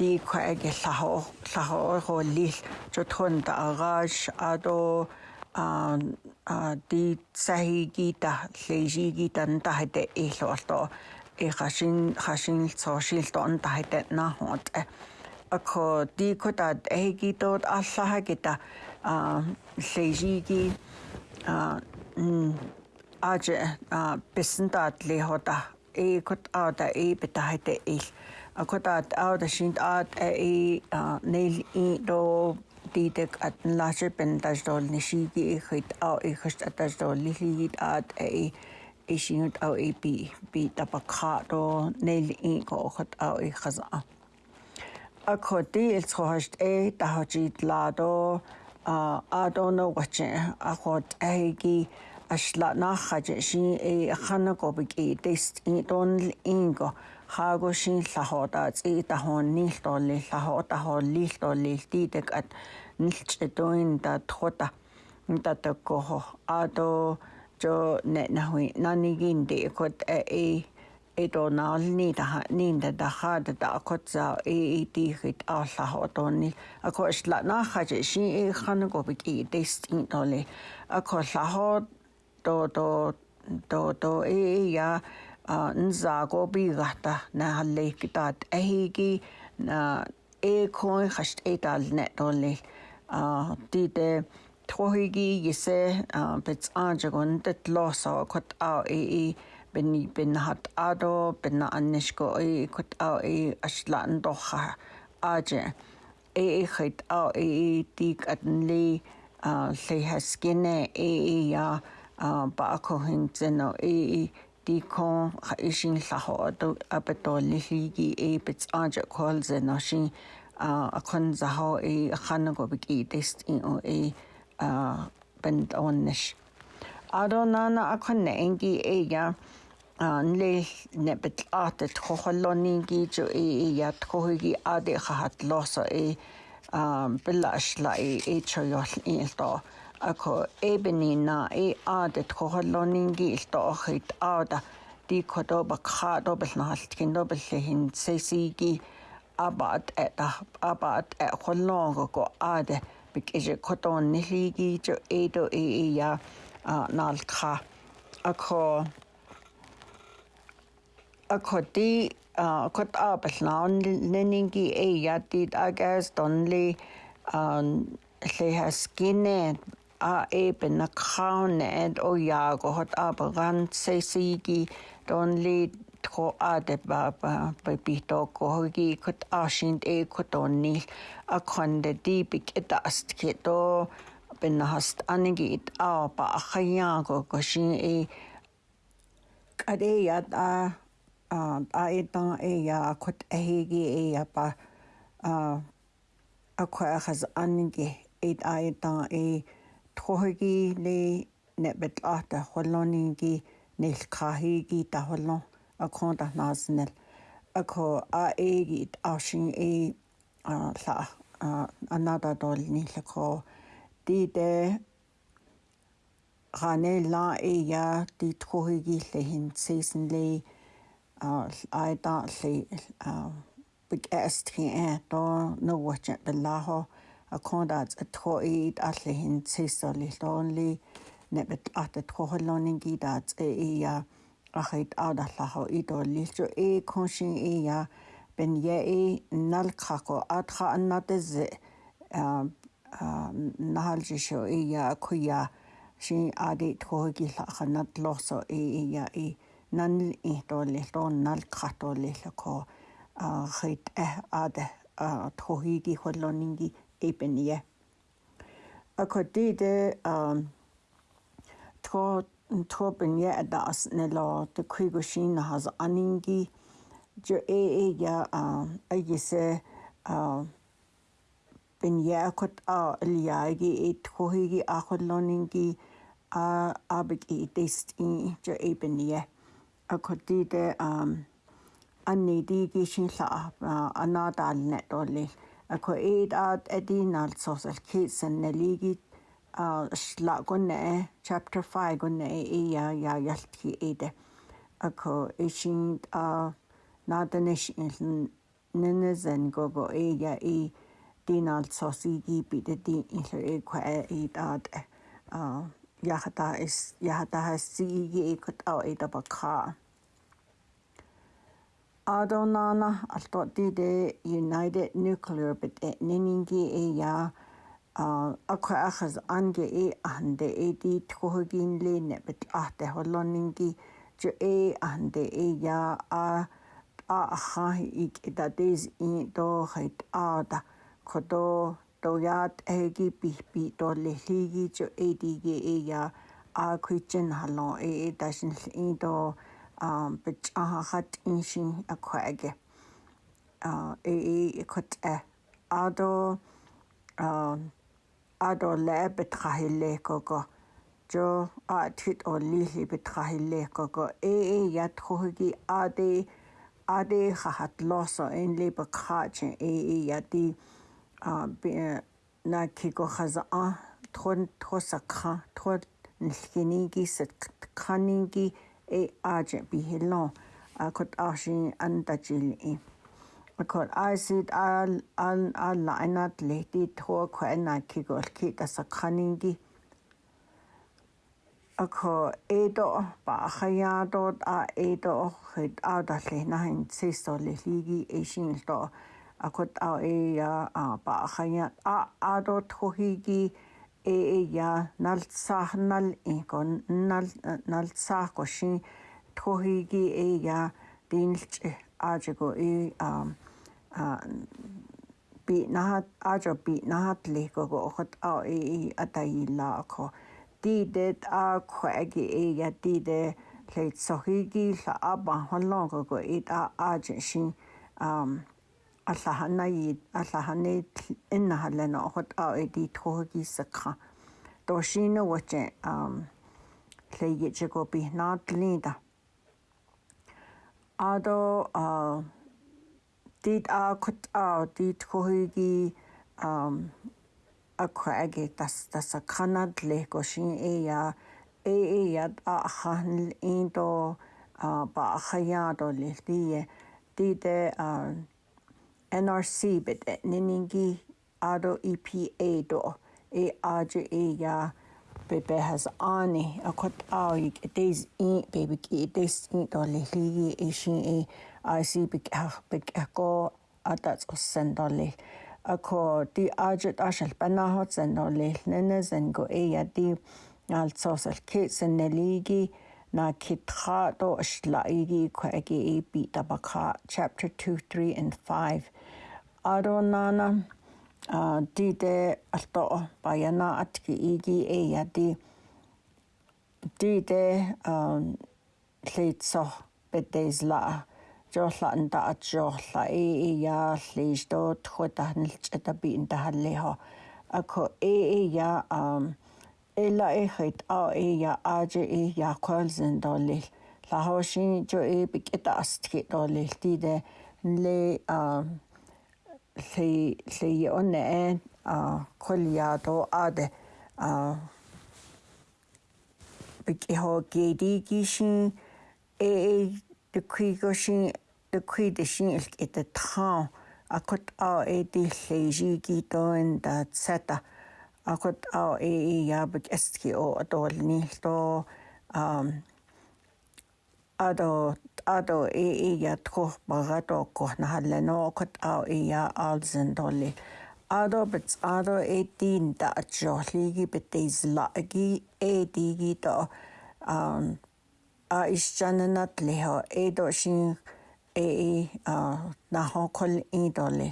тикхаги лахо лахо лил чотхон дараш адо а а ди цахигита лежигита нтахте эйлуорто эхашин хашин цошилт онтахте нахот ако дикота эгитот аллахагита а лежиги а аже а бисэнтат лехота эйкот ада эйбитахте эйл Akotat au da shint at a nail i do titek at nlasher pen tas dol ni shi ki khit au e khast at tas dol li li at a e shinut au e pi pi tapakha do nail i ko khat au e khaza akoti el tshohast e tahojit la do a do no wache akot a gi ashla na khaje shi e khana ko bi ki test i don ingo хааго шин лахода ци тахон нил толли лахода хол лил толли тидек ат нилч эдоин да тхота татакко хо адо жо не нахуи нанигин де кот э эдо наални таха нинда дахад да акотса э э тихит аллах отонни акошла нахаж ши э ханаго бит э тест ин толли аколлахо то то то то э, э я bi gata na lekitat ahigi na ekoi khast a netoli tite thohigi yese bits anjagon tet losa kot a e beni ben hat ado anish anishko e kot a e ashlan doha aje e e khit a e ti atli le haskine e ya ba ko hin zeno e дикон ишин лахоодо апатоллихиги эпец ажа колзе наши а кон захо и ханаго бики тест ин о и а бент оннеш адонана акон энги эя анле нэбэт атт хохолонинги жо и ят хохиги аде хахат лосо и а белашла и эчоёл илто ako ebenina e aadet koholloningi iltoohit aada diikodoba kaadobelnahaltkinobellehin sesiigi abaat eta abaat e, e kollongo ko aade bik ije koton nihliigi jo edo e e ja nalka ako ako di kot aabelnaon neningi e ja dit agas donli lehaskine a eben na krane et o jago hat aber ran se sigi don le tro ade baba bei bi do go hogi kot asin e ko don ni a kon de dibik et ast ke do bin na hast anigi it e, a ba a khayago ko shin e kade ya a a e da e ya kot e hegi e ya ba a a kwa khaz anigi it a e da e uh, тхохиги не небет ата холлонинги нэл кахиги та холлон акон та наснел ако а эги ашин э ла анада дол ни лако диде ранела эя ти тхохиги лехин сесенле айда ле бик эстхи э то но вача белахо аккордат атхоит алли хин сисоли лонли нэбэт атат хохолонин гидат эя ахит аудаллахо идоллилчу э коншин эя бен яи э, налкхако атха аннатэз наалжишо эя куя шин ади тхогилаханат лосо эя и э, нан ихтоллилтон налкхатоллилко ахит э аде тхогиги холлонинги Ebenia. Og fordi det øh, er troppen, jeg er der også nælder, det kigger sin aningi, jo er jeg, at jeg ser, ben øh, øh, jeg er kort af, eller jeg er ikke et kohigi akkurlåningi, og abig i det sted, jo er ben jeg. Og fordi det er, at nædige sin slag, og nædalen er dårlig. ако ээд аат адин алсоос алкисан налигит шла гонэ chapter 5 гонэ я я ялтхи эдэ ако ишин а наданэш илэн нэнэзэн гого э я и дин алсоос иги бидэ дин илэ э ко ээд аат а яхата is яхата хасиги э кот а эдэ бака Adonana alto dide United Nuclear bit eh, neningi e eh, ya ah, akwa akhaz ange e ahande e di tkhogin le ne bit ahte holoningi jo e ahande e ya a a ha ik idades in do hait ada kodo doyat egi pihpi to lehligi jo e dige e ya a khuichin halo e dashin in do um but uh hat inshin a kwag uh e e kut ado um ado le betrahi le koko jo a tit o lihi betrahi le koko e e yat hogi ade ade hat loso en le bakache e e yati uh na kiko khaza a uh, thon thosakha thot nikhinigi sat khaningi uh e eh, aje bi helon a kot ashin anda jil i a kot aisit al al al lainat lehti thua ko ena ki gol ki ta sakhaningi a ko edo ba khayado a edo khit a da lehna hin sisto lehligi e shin to a kot a e a ba khayat a a do thogigi ee ja naltsah nal ikon nal naltsah koshi tohigi ee ja dinlch ajago e um bi nahat ajo bi nahat lego go okhot a e atai la ko ti det a khwagi e ja ti de leit sohigi la aba holong go e ta ajo shin um аллаханаиит аллаханеит иннахалланаохот аа элиитхугисекра тоошинуате аа лейгичэко пихнаатлиита адо аа дит аакут аа дит хохиги аа акхаги тас тасакранад лейгошин эя э, эяд аахан инто аа баахаяадо лилие дите аа NRC bit niningi ado EPA do e aje e ya bebe has ani a kot au i days e baby ki days e do le li e shin e IC big ah big ko atats o sendole a ko di aje a shal pana hot sendole nene zen go e ya di al sosal kits en neligi na kitha do shlaigi ko age e bi tabaka chapter 2 3 and 5 арунаана а диде алто баяна атки иги эя ди диде а лейтсо бедезла жолла анда атжолла э э я лейсто тхотанлч атаби инда халлихо ако э э я а эла эхит а э я аже э я колзен долил лахошин жо э бикета астхи долил диде ле а lli lli on en a coliado ade a bigi ho gedi gishin e, e de kuigoshin de kuidishin ilk et de tran a kot a e de lli gi do en da zeta a kot a e e ya big estki o adol ni to um ado ado e e ya tro barato ko na halano kot au e ya alzen dolly ado bits ado e din da jolli gi bitis la gi e di gi do um a isjananat leho e do shin e e a na hokol e dolly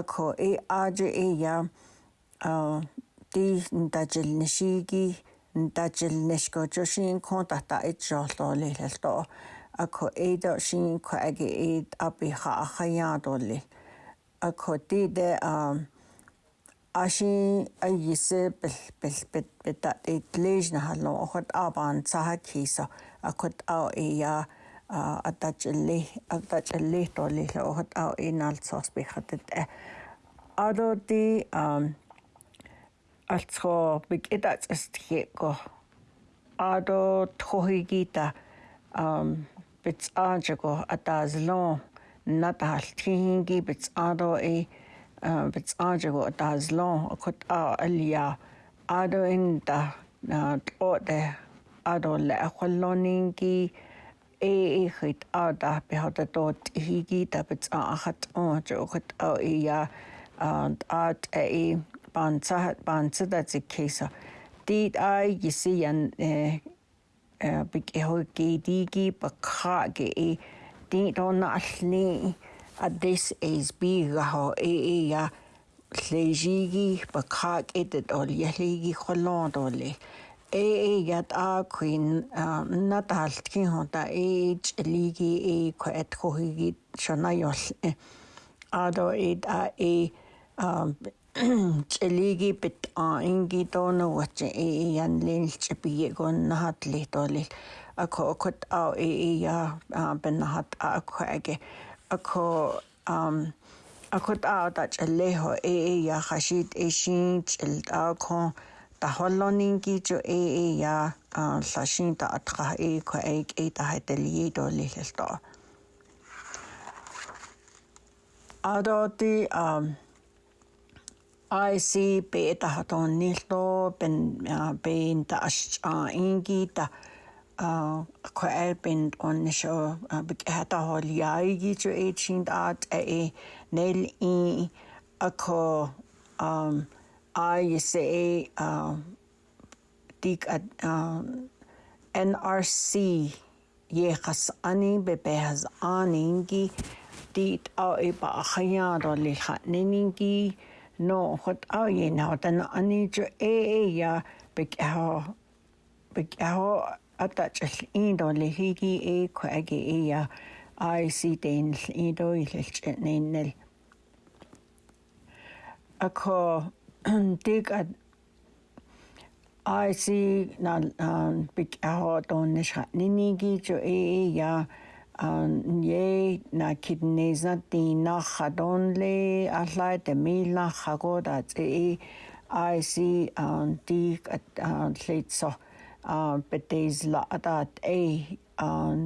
ako e aje e ya а ди ндажил нишиги ндажил нишко жошин контакта ич жолоо лэлто akho eida shin ko age eid api ha khaya dole akho ti de um ashin ayise bel bel bel beta itlej na halo okhot aban saha khiso akhot au eya атачэлли атачэлли толи хот ау иналцос бихатэ адоти ам алцхо биг эдац эстхиэко адо тхохигита ам بیت آنجا گو ادازلون نده هلتیه اینگی بیت آنجا گو ادازلون خود آرالیه آدوین ده دو ده آدو لعه خولون اینگی ای ای خید آرده بیهار ده دوتیه اینگی ده بیت آن اخد آنجا خود آرده ای بانچه ده زید که ایسا دید آیی گیسی این Э, бигэгдиги э, бакхаги ди э, донални at this is bigaho e ya lejigi bakak edet ol yaligi kholond ole e e yat a queen nataltkin honta e ligi e ko et khohigi shona yol ado e a e элиги бит а инги доно вач и ян линч би гон нахат ли толи ако окот а и я бен нахат ако аге ако ам акот аа тач лехо э э я хашит эшин чил ако тахоллонинги чо э э я лашин та атха э ко э э та хэтэльи до лихэлто адоти ам Aisi pe tajatonillu, pin taxcha'ainquita, kjua'e pin k'unixu bik'ejetajolyaiquichu ichi nda'atze'e nel'i akju ISA tik'a NRC yejkasa'ani bepejsa'aninqui ti t'o'ipa'ajayaroli ja'nininqui nó chud áhéá den aníidir é éhe ataitil ídó le hiigi é chu aige éhe aí déin ídóilt néil. A chu dé aí ná big áá dónna nínígiidir é éhe nie na kidneza ti na khadon le alai te mi la khago da te i see on ti lhetso betes la atat e on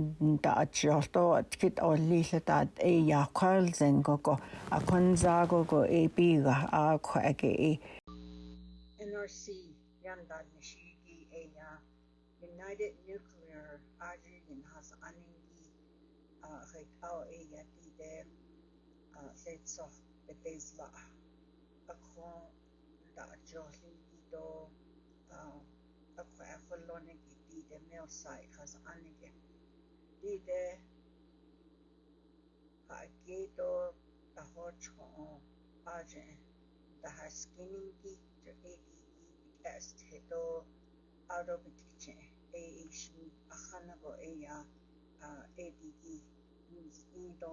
da achorto atkit olli latat e ya khal zen go go akon za go go e bi ga a khwa ke e nrc yan da nishi e ya united au e ya ti de a se so de tes ba a kon da jo li di do a a kwa a fo lo ne ki ti de me o sai ka sa ane ke ti de ka a ki do da ho cho o a je da ha skini ki jo e ki ki test he do a do bi ti che e e shi a khana go e ya a e di ki 이도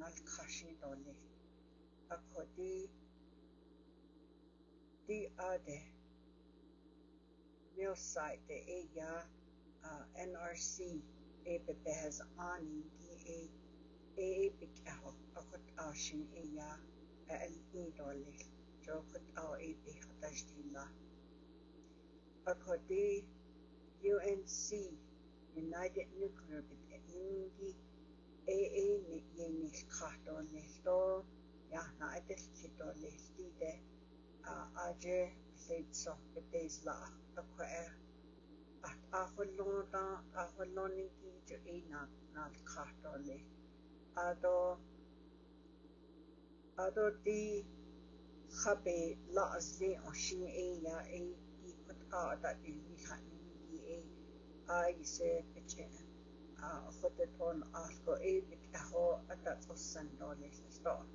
nal kashi Ako di, di ade, mil site de e ya NRC e bebe has ani di e e e bikaho akut ashin e ya al i Jo kut ao e be hatash di la. Ako di, UNC, United Nuclear Bit Ingi, ee yengil kahdonelto ya na edel kidonelti de aje leitso betesla akwa e at ahullona ahulloni ki jo ina e, na kahdonle ado ado di khabe la azli oshin e ya e ikut ada e, di khanin ki e ai se pechena خودتون آشکو ای بکداخو اتت خوستن داری خودتون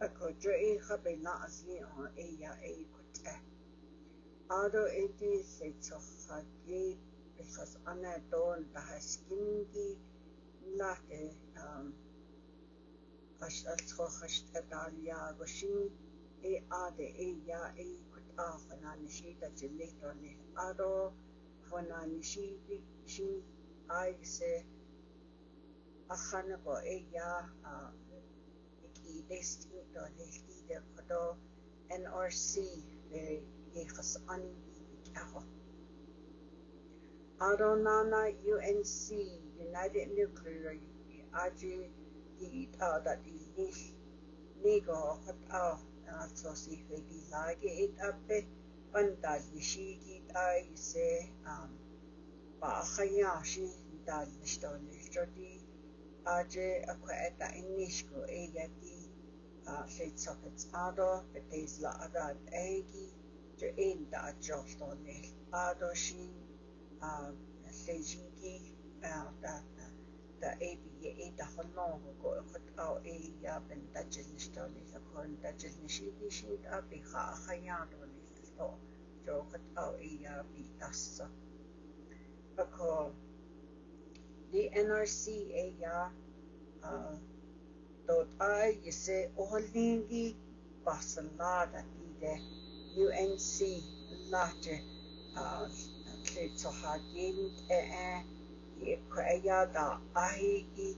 اکو جایی خبه نازلی ها ای یا ای کتای آره ای دی سی چوخ خدید آنه دون دهست گیم گی نه دی خوشت خوشت داری ها گوشی ای آده ای یا ای کتا خونه نشیده جلیتون ای آره خونه نشیدی she, I ise ahanako eya iki destiny to lehider ko to NRC very yekas ani ako. Aronana UNC United Nuclear Aji di da di nish nigo hot ao na so si hwe di lagi it ape panda yishi ki tai se um Ba'akhayashi dalmistoni jodi aje akwaeta inishku egati sheitsokets ado betes la a egi jo enda joltoni ado shin shejiki da da ebi ye e da holong go khot au e ya ben da jilnistoni kon da jilnishi dishi da bi kha khayadoni to jo a e ya bi a call. The NRCAYA eh, uh, .I yese ohalingi basalada bide UNC late tle tohagin e e da ahi i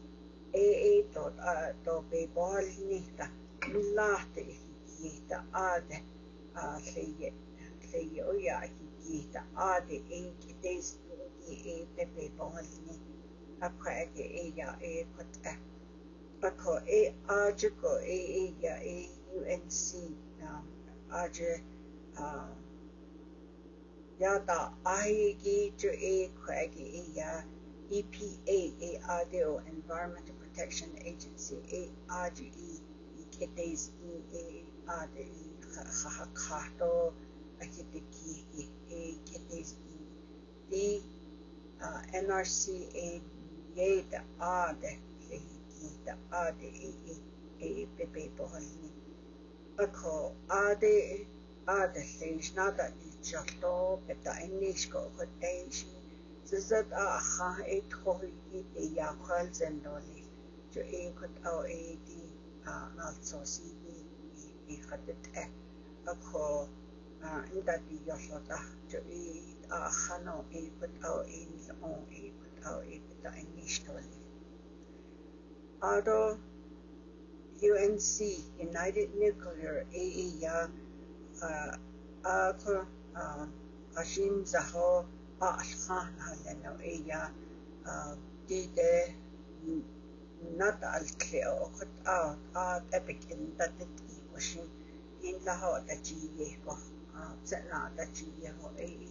e e dot a do be bolnita milate eh, higita ade uh, a tle ye tle ye oya oh, higita ade e eh, kites a'e pepe'epoomalini, akhu'akhe a'e kot'a, akho a'aju ko a'e ya a'unc um, a'ju um, ya ta a'egi ju a'e khu'akhe a'ya EPA a'adeo Environmental Protection Agency a'aju e keteis e a'ade e khahakato a'keteki e keteis e Ako ade ade leis nada i tjalo beta enisko hoteisi zizat a acha e tohi i e yakhal zendoli jo e kut au e di a nalso si i i i khadet e ako inda di yasho yasota jo e האחנו éipatáil aon éipatáil éipatá i níos Ado UNC United Nuclear AEA uh, Agur uh, uh, Ashim Zaho Ba'alkhan Halano AEA uh, Dide Nat Al-Kleo Okut Aot Aot Epic in Datit Iwashi In Laho Dachi Yeho Zetna Dachi Yeho AEA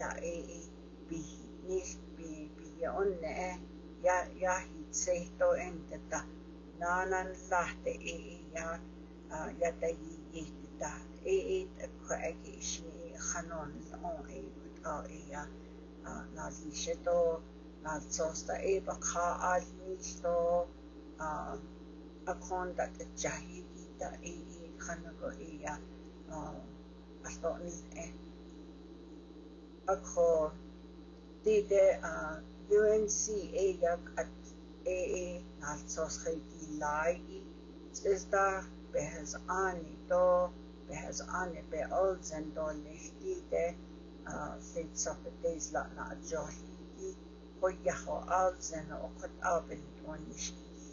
joita ei pihi, niistä pihi, pihi on ne ja, ja sehtoo entettä naanan lähte ei ja ja tai ihtettä ei ei takka äki ismi khanon niin niin on ei kutka ei ja naziseto nazsosta ei bakha alnisto akonda tajahidi ta ei ei khanago ei ja asto ni niin, eh ako UNC ayak at AA society ani to do ani be ol zendo a fit pates la na johidi ko yaho al zeno okot abel onishidi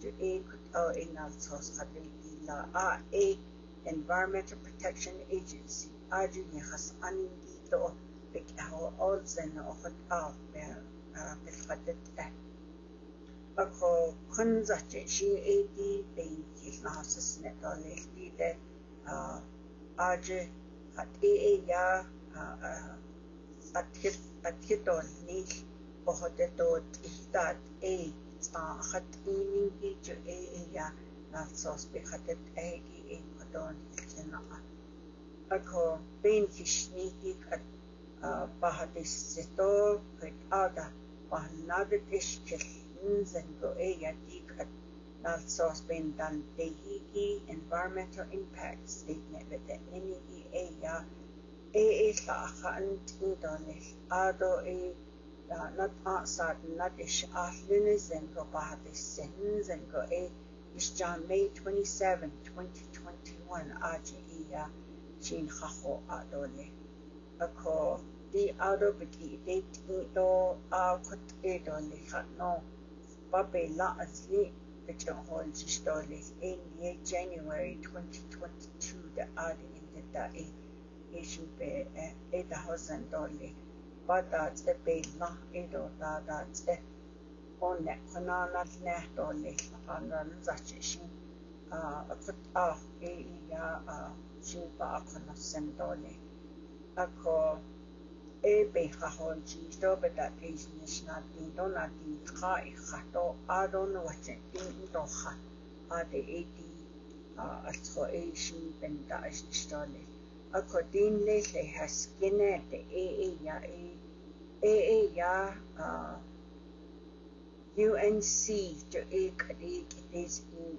to a kut al in al society a a environmental protection agency aju ni khas anin do pik aho olsen ochot auch mehr arabischatet at. Ako kunzache shi edi bein kilnasis netolehti de aje at ee ya atkhit atkhitol nil ochotetot ihtat ee tsaahat imingi ju ee ya natsos bichatet ee ki ee kodon ilkinaa. Ako bein kishnikik at is Bajadistitol Ada Bahanavit Ishkil Nzen Goeya Dikat Nalsos Ben dehigi Environmental Impact Statement with the Enigi Eya Ee Lakaan Tudonil Ado E nat Not Outside Nadish Ahlinizen Go Bajadistinzen Go E is John May 27, 2021 Aji Eya Chin Haho adole ako di aro bagi de to a kut e do le hat no babe la asli the Johol Stolis in ye January 2022 da ad in the day issue be uh, eight thousand dollar but that's a big not a do that that's a on that kanana ne dollar on the zachi a kut a e ya a shuba a kanasem dollar ako e eh, be kahon chisto be ta keis nis na tinto na ti ka e kato aron wache tinto ha a de e ti a atro e shin ben ta is stole ako din le le has kine de e e ya e e e ya a UNC to e kadi kites in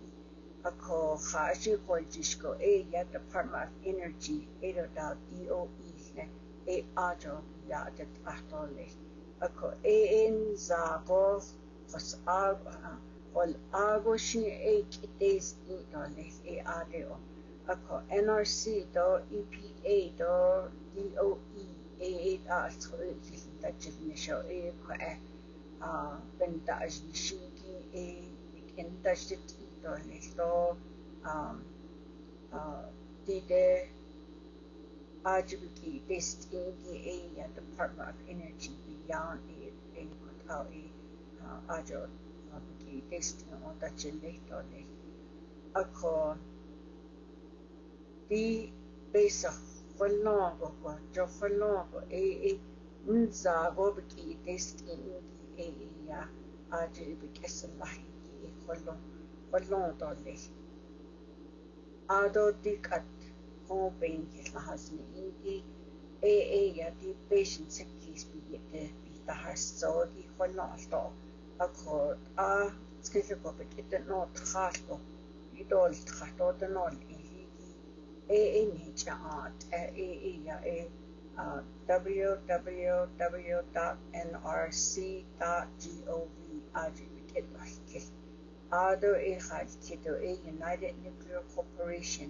ako ha shi ko jisko e eh, ya Department of Energy eh, e do DOE ne e ajo ya det ahtole ako e en zabo fas ag ol agoshni e kites dole e adeo ako NRC do EPA do DOE e e a tsu da chilne sho e ko e a ben da ajnishi ki e en da shit dole do um uh dide Ajbuki they still the Department of Energy beyond it uh, and without it on the generator they falongo ko falongo e a unza go biki they the e ya Ajbuki salahi e falong falong voorbeen gehad in the eh, eh, AA a die patient se the biete die tahas so die khonna alto akor a skile ko bitte You don't tkhalo de no ihi AA nature art AA ya a www.nrc.gov ajibit el Ardo e Khajkito a United Nuclear Corporation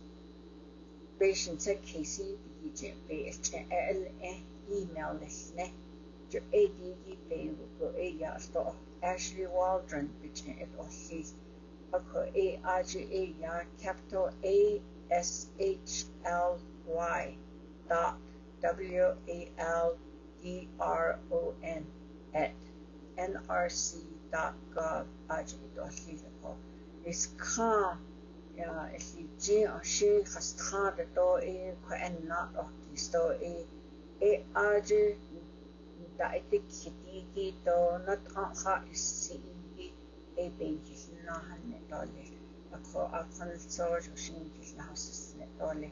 bashantakaisiiijecbayasta al ah emailnasna jo adgbayguko dot Ashley Waldron bichna it osis ako a r g a capital A S H L Y dot W A L D R O N at nrc dot gov calm эллиджи аши хастхад то э кэнна охтисто э э ажи таитик хитиги то натха исси инги э бенхилна ханне толе акхо акхалцоож ушин хилна хасснэ толе